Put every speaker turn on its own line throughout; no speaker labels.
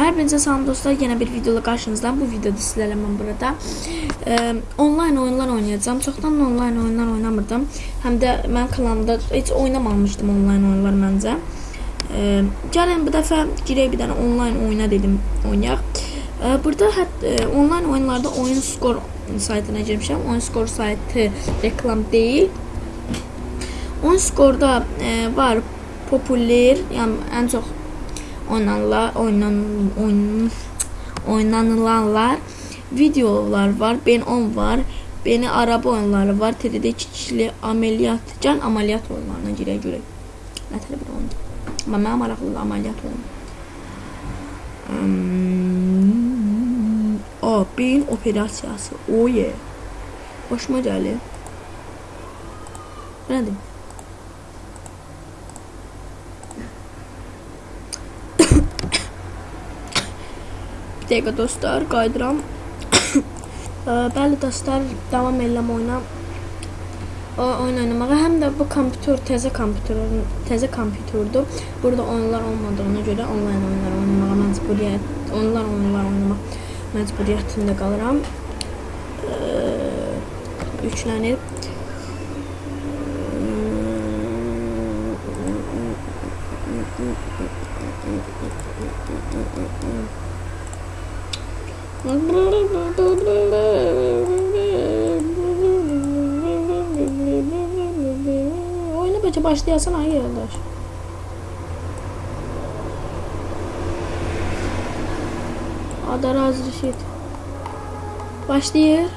Hər birinizə salam dostlar, yenə bir videola qarşınızdayım. Bu videoda sizlərlə mən burada e, online oyunlar oynayacağam. Çoxdan online oyunlar oynamırdım. Həm də mən kanalımda heç oynamamışdım online oyunlar məncə. E, gəlin bu dəfə girək bir dənə online oyuna dedim oynayaq. E, burada hət, e, online oyunlarda oyun skor saytına girmişəm. Oyun skor saytı reklam deyil. Oyun skorda e, var popüler, yəni ən çox oynananlar, oynan, oyun, oynanılanlar videolar var. Ben 10 var. Beni araba oyunları var. TDD 2 kişili ameliyat, can ameliyat oyunlarına girək görək. Nə tələb bir oyun. Amma mənə maraqlıdır ameliyat oyunu. Hmm, o, beyin operasiyası. Oh yeah. Hoşuma gəlir. Nədir? Dəqiqə dostlar, qayıdıram. Bəli dostlar, davam edirəm oyuna. O oyun oynamağa. Həm də bu kompüter təzə kompüter, təzə kompüterdir. Burada oyunlar olmadığına görə onlayn oyunlar oynamağa məcburiyyət, onlar oyunlar oynamaq məcburiyyətində qalıram. Yüklənir. Oyuna bence başlayasın hangi arkadaş? Adar az Reşit. Başlayır.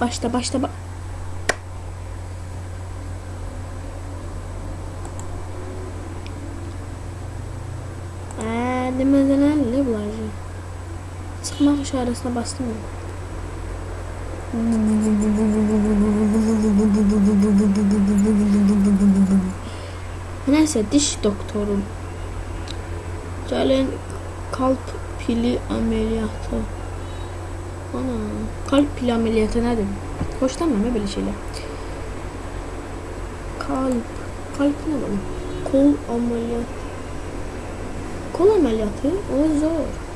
Başla başla başla. Demeden ne bulacağım? Çıkmak işaretine bastım mı? Neyse diş doktorum. Gəlin kalp pili ameliyatı. Ana, kalp pili ameliyatı nədir? Hoşlanmam belə şeylər. Kalp, kalp nə var? Kol ameliyatı. Qual é melhor que o uso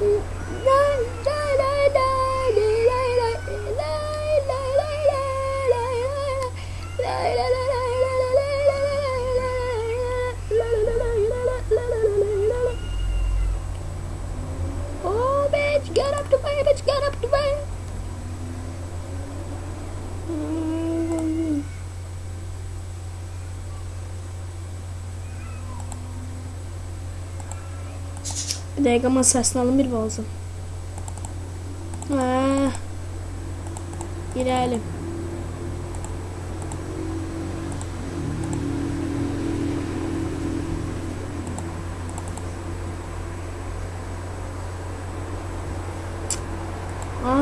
Hum. Bir dəqiqə mən səsini alın bir balzım. Hə. İrəli. Hə.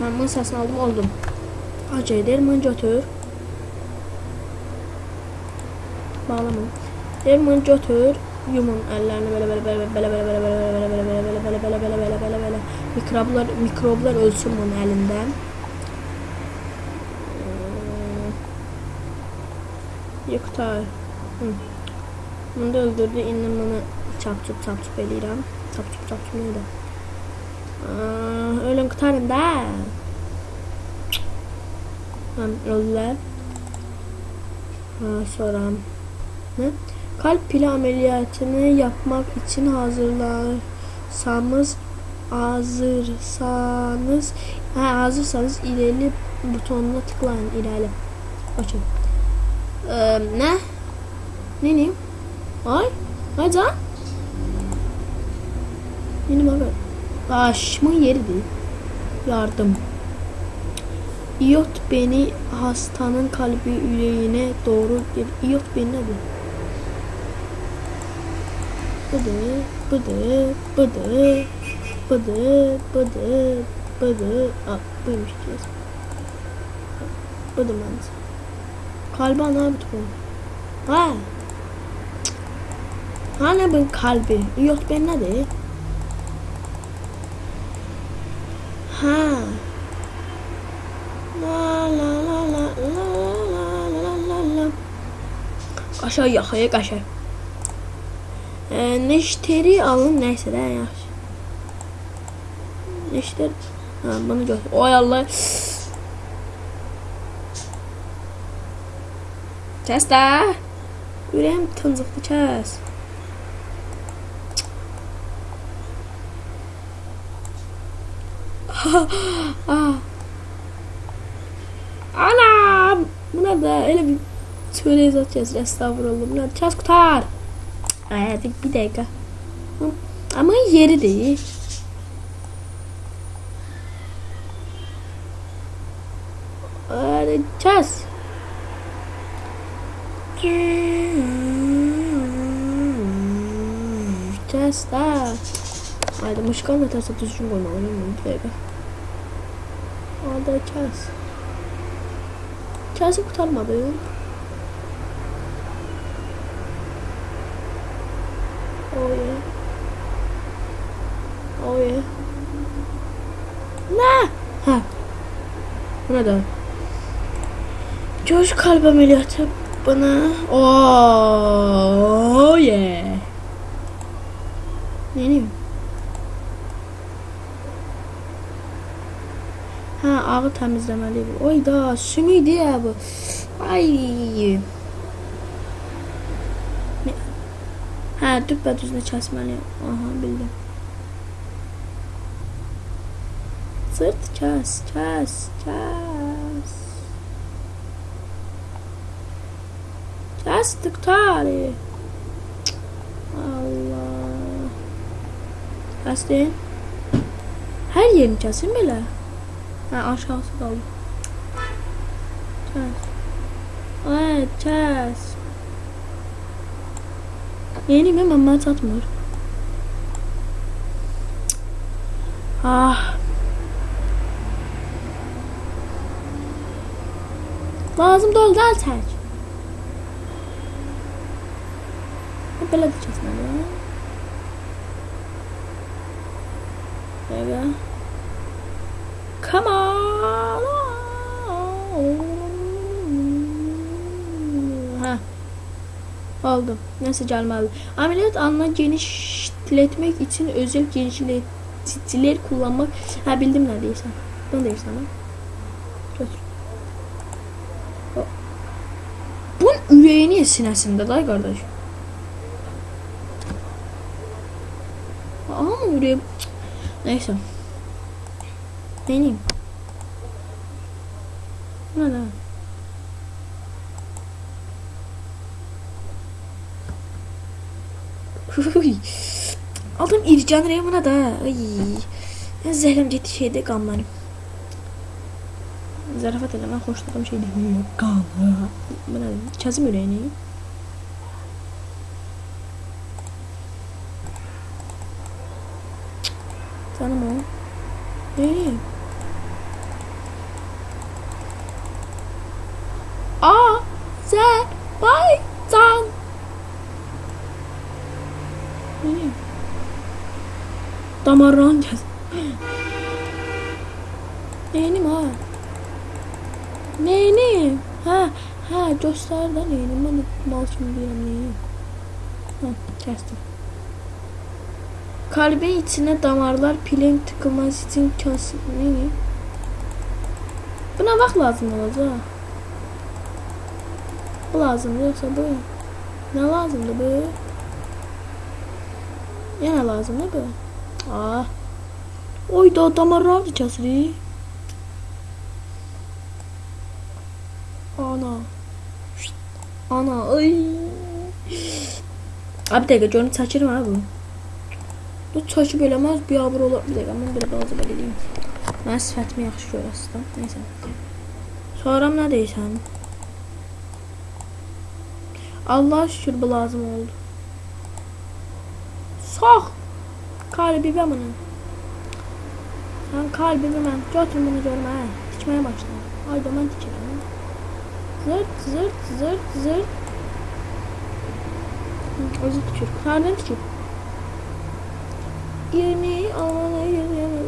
Mən bunun səsini aldım, oldum. Acı edir, mən götür. Bağlamayın. Derman götür. Yumun ellerini böyle böyle böyle böyle böyle böyle böyle böyle böyle böyle böyle böyle böyle böyle böyle böyle mikroblar mikroblar ölsün bunun elinden. Yıktar. Hı. Bunu da öldürdü. İndi bunu çapçup çapçup eləyirəm. Çapçup çapçup neydi? Ölün qurtarın da. Öldülər. Ha, sonra ne? Kalp pili ameliyatını yapmak için hazırlarsanız hazırsanız ha, hazırsanız ileri butonuna tıklayın ilerle. Açın. Ee, ne? Ne ne? Ay, ay can. Benim abi. Başımın yeri değil. Yardım. İyot beni hastanın kalbi yüreğine doğru. İyot beni nedir? Bıdı, bıdı, bıdı, bıdı, bıdı, bıdı. Aa, buymuş diyeceğiz. Bıdı mantığı. Kalbi ana bir bu. Ha. Hani bu kalbi? Yok ben ne de? Ha. La la la la la la la la la. Aşağı yaxaya qaşar. Ee, neşteri alın neyse de yaxşı. Neşter ha, bunu gör. Oy Allah. Kəs də. Ürəyim tıncıqdı kəs. Ah. Ana! Bu nədir? Elə bir çörək zat gəzir, əstağfurullah. Bu nədir? Kəs qutar! Ayarladık bir dakika. Ama yeri değil. Arayacağız. Arayacağız da. Haydi mışkan ve ters atışı koymalıyım. Bir dakika. Arayacağız. Çarşı kurtarmadım. Ne? Ha. Bu ne de? Göz kalp ameliyatı bana. Oh yeah. Diyeyim? Ha ağı təmizləməli bu. Oy da sümüydü ya bu. Ay. Ha düpbədüzünü kəsməli. Aha bildim. sırt ças ças ças. Çastık tari. Allah. Çastın. Her yerini çasın bile. Ha aşağısı kaldı. Ças. Evet ças. Yeni mi? Mama satmıyor. Ah. Lazım doldu zaten. Böyle gideceğiz böyle. Böyle. Come on. Ha. Oldu. Nasıl calmalı? Ameliyat anla genişletmek için özel genişleticiler kullanmak. Ha bildim neredeyse. Bunu değiştirmem. Bunun ürəyi niyə sinəsində day qardaş? Ama ürəyi... Neyse. Neyim? Ne ne? Adam ircanır ya da. Ay. Zəhləm getdi şeydə qanlanıb zarafat ile ben hoşladığım şey değil. Kaan. Bana çazım yüreğini. Tanım o. Nereye? Ah! A. Z. Bay. Tan. Nereye? Damarran geldi. Beğenim. Neyini? Ha ha göster da neyini? Ben mal şimdi deyirəm neyini. Ha kəstim. Kalbin içine damarlar pilin tıkılması için kasıp neyini? Buna vaxt lazım olacaq. Bu lazımdır yoxsa bu? Nə lazımdır bu? Yenə lazımdır bu? Ah. Oy da damarlar da. Ana. Şşt. Ana ay. Abi dakika canı çəkirəm ha bu. Bu çəkib eləməz, biabır olar. Bir dəqiqə, mən belə balaca belə eləyim. Mən sifətimi yaxşı görəsiz də. Neysə. Soram nə deyirsən? Allah şükür bu lazım oldu. Sağ. Kalbime bunu. Sen kalbimi ben. Götür bunu görme. He. Dikmeye başla. Haydi ben dikerim. zırt zırt zırt zırt. Özür küçük. Karnım küçük. Yeni aman yeni.